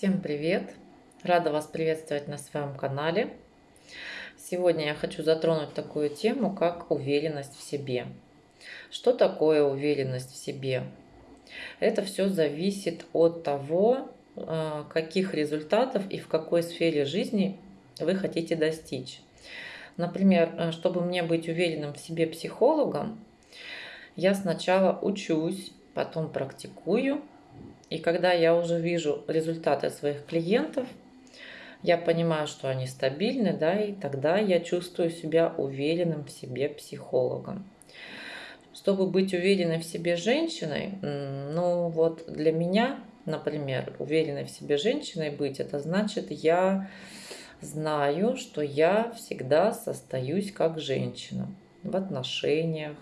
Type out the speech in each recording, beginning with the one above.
Всем привет! Рада вас приветствовать на своем канале. Сегодня я хочу затронуть такую тему, как уверенность в себе. Что такое уверенность в себе? Это все зависит от того, э, каких результатов и в какой сфере жизни вы хотите достичь. Например, э, чтобы мне быть уверенным в себе психологом, я сначала учусь, потом практикую, и когда я уже вижу результаты своих клиентов, я понимаю, что они стабильны, да, и тогда я чувствую себя уверенным в себе психологом. Чтобы быть уверенной в себе женщиной, ну вот для меня, например, уверенной в себе женщиной быть, это значит, я знаю, что я всегда состоюсь как женщина в отношениях,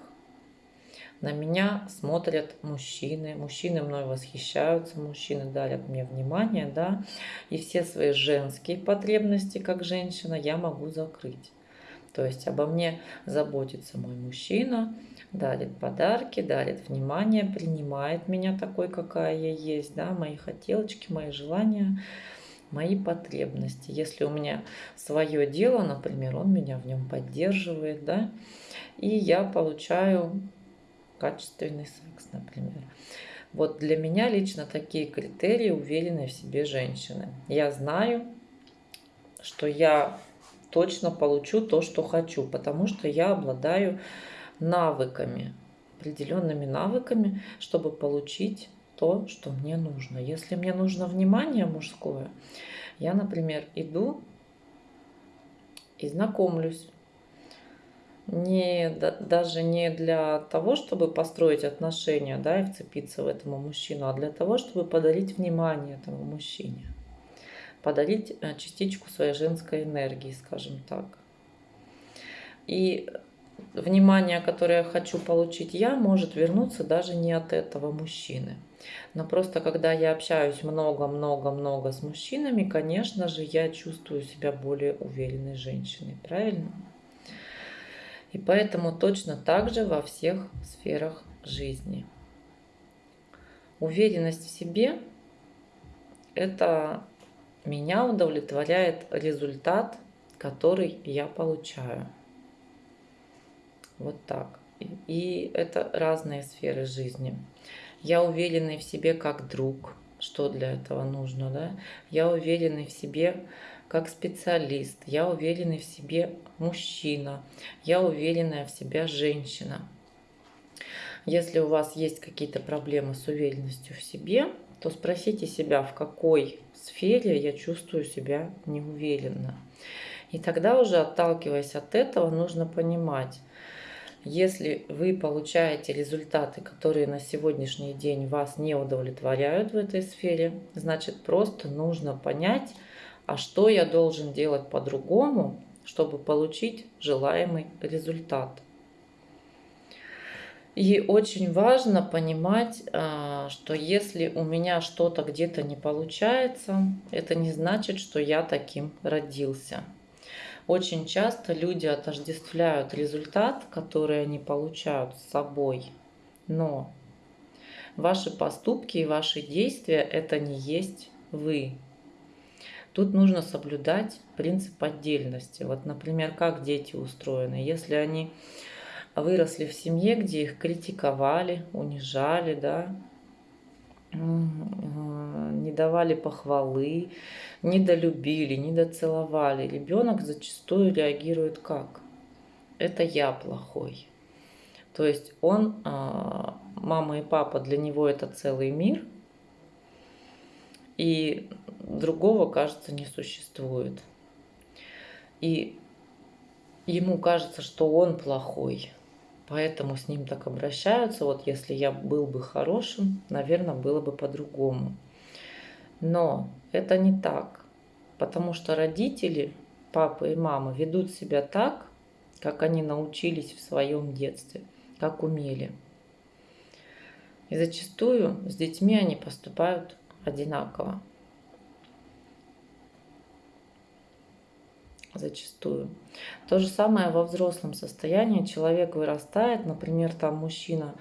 на меня смотрят мужчины, мужчины мной восхищаются, мужчины дарят мне внимание, да, и все свои женские потребности как женщина я могу закрыть. То есть обо мне заботится мой мужчина, дарит подарки, дарит внимание, принимает меня такой, какая я есть, да, мои хотелочки, мои желания, мои потребности. Если у меня свое дело, например, он меня в нем поддерживает, да, и я получаю качественный секс, например. Вот для меня лично такие критерии уверенной в себе женщины. Я знаю, что я точно получу то, что хочу, потому что я обладаю навыками, определенными навыками, чтобы получить то, что мне нужно. Если мне нужно внимание мужское, я, например, иду и знакомлюсь не, даже не для того, чтобы построить отношения да, и вцепиться в этому мужчину, а для того, чтобы подарить внимание этому мужчине. Подарить э, частичку своей женской энергии, скажем так. И внимание, которое я хочу получить я, может вернуться даже не от этого мужчины. Но просто когда я общаюсь много-много-много с мужчинами, конечно же, я чувствую себя более уверенной женщиной. Правильно? И поэтому точно так же во всех сферах жизни. Уверенность в себе – это меня удовлетворяет результат, который я получаю. Вот так. И это разные сферы жизни. Я уверенный в себе как друг, что для этого нужно, да? Я уверенный в себе как специалист, я уверенный в себе мужчина, я уверенная в себя женщина. Если у вас есть какие-то проблемы с уверенностью в себе, то спросите себя, в какой сфере я чувствую себя неуверенно. И тогда уже отталкиваясь от этого, нужно понимать, если вы получаете результаты, которые на сегодняшний день вас не удовлетворяют в этой сфере, значит просто нужно понять, а что я должен делать по-другому, чтобы получить желаемый результат. И очень важно понимать, а, что если у меня что-то где-то не получается, это не значит, что я таким родился. Очень часто люди отождествляют результат, который они получают с собой, но ваши поступки и ваши действия – это не есть вы. Тут нужно соблюдать принцип отдельности. Вот, например, как дети устроены. Если они выросли в семье, где их критиковали, унижали, да, не давали похвалы, недолюбили, недоцеловали, ребенок зачастую реагирует как? Это я плохой. То есть он, а, мама и папа, для него это целый мир – и другого, кажется, не существует. И ему кажется, что он плохой, поэтому с ним так обращаются. Вот если я был бы хорошим, наверное, было бы по-другому. Но это не так, потому что родители, папа и мама ведут себя так, как они научились в своем детстве, как умели. И зачастую с детьми они поступают одинаково. Зачастую. То же самое во взрослом состоянии. Человек вырастает, например, там мужчина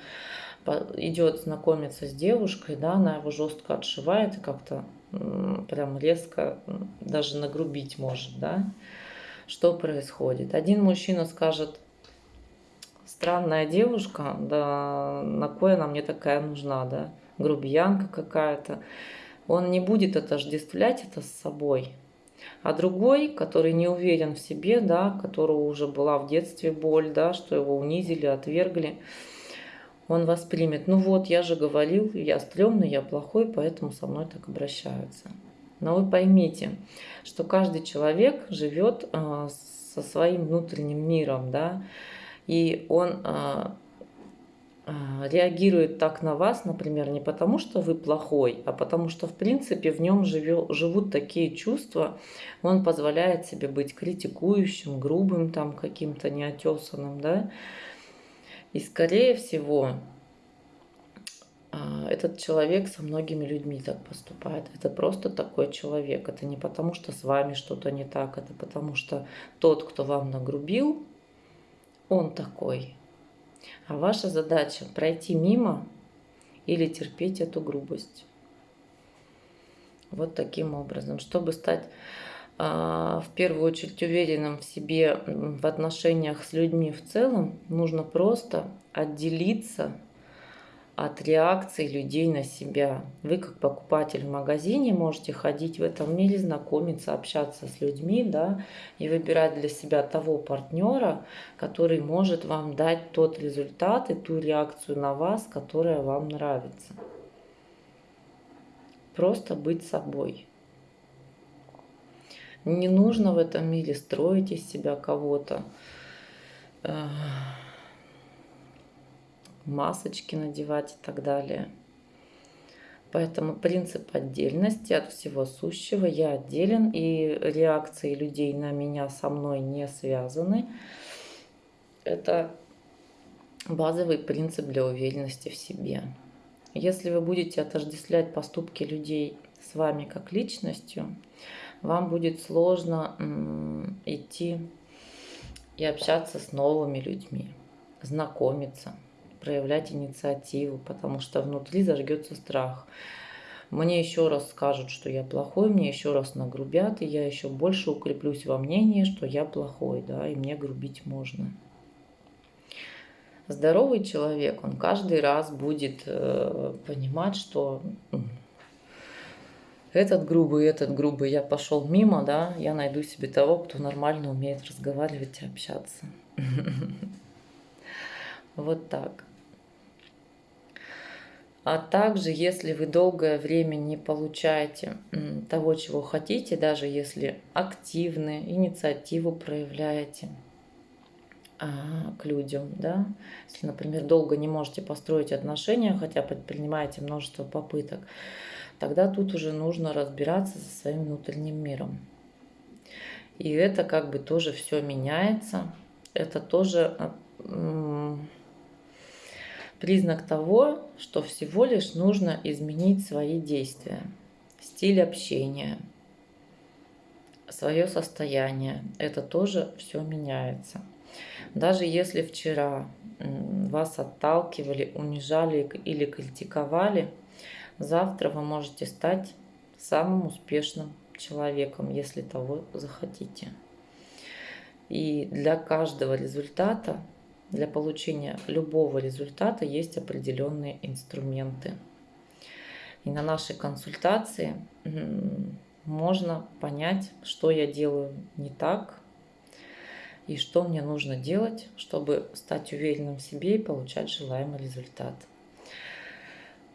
идет знакомиться с девушкой, да, она его жестко отшивает и как-то прям резко даже нагрубить может, да. Что происходит? Один мужчина скажет, странная девушка, да на кое она мне такая нужна, да, грубиянка какая-то. Он не будет отождествлять это с собой. А другой, который не уверен в себе, да, которого уже была в детстве боль, да, что его унизили, отвергли, он воспримет, ну вот, я же говорил, я стрёмный, я плохой, поэтому со мной так обращаются. Но вы поймите, что каждый человек живет а, со своим внутренним миром, да, и он а, реагирует так на вас, например, не потому, что вы плохой, а потому что, в принципе, в нем живут такие чувства, он позволяет себе быть критикующим, грубым, там каким-то неотесанным, да, и, скорее всего, а, этот человек со многими людьми так поступает. Это просто такой человек. Это не потому, что с вами что-то не так, это потому что тот, кто вам нагрубил, он такой. А ваша задача пройти мимо или терпеть эту грубость. Вот таким образом. Чтобы стать а, в первую очередь уверенным в себе в отношениях с людьми в целом, нужно просто отделиться от реакции людей на себя. Вы как покупатель в магазине можете ходить в этом мире, знакомиться, общаться с людьми, да, и выбирать для себя того партнера, который может вам дать тот результат и ту реакцию на вас, которая вам нравится. Просто быть собой. Не нужно в этом мире строить из себя кого-то, масочки надевать и так далее. Поэтому принцип отдельности от всего сущего. Я отделен, и реакции людей на меня со мной не связаны. Это базовый принцип для уверенности в себе. Если вы будете отождествлять поступки людей с вами как личностью, вам будет сложно идти и общаться с новыми людьми, знакомиться, проявлять инициативу, потому что внутри зажгется страх. Мне еще раз скажут, что я плохой, мне еще раз нагрубят, и я еще больше укреплюсь во мнении, что я плохой, да, и мне грубить можно. Здоровый человек, он каждый раз будет э, понимать, что этот грубый, этот грубый, я пошел мимо, да, я найду себе того, кто нормально умеет разговаривать и общаться. Вот так. А также, если вы долгое время не получаете того, чего хотите, даже если активны, инициативу проявляете а, к людям, да, если, например, долго не можете построить отношения, хотя предпринимаете множество попыток, тогда тут уже нужно разбираться со своим внутренним миром. И это как бы тоже все меняется. Это тоже а, признак того, что всего лишь нужно изменить свои действия, стиль общения, свое состояние. Это тоже все меняется. Даже если вчера вас отталкивали, унижали или критиковали – Завтра вы можете стать самым успешным человеком, если того захотите. И для каждого результата, для получения любого результата есть определенные инструменты. И на нашей консультации можно понять, что я делаю не так и что мне нужно делать, чтобы стать уверенным в себе и получать желаемый результат.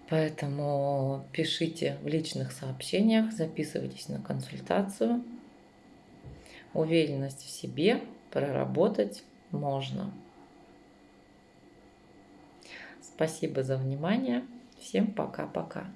Поэтому пишите в личных сообщениях, записывайтесь на консультацию. Уверенность в себе проработать можно. Спасибо за внимание. Всем пока-пока.